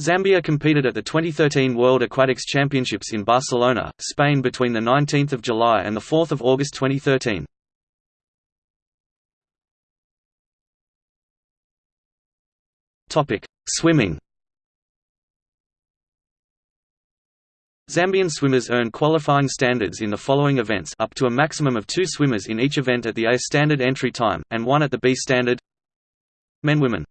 Zambia competed at the 2013 World Aquatics Championships in Barcelona, Spain between 19 July and 4 August 2013. Swimming. Zambian swimmers earn qualifying standards in the following events up to a maximum of two swimmers in each event at the A standard entry time, and one at the B standard. Men Women.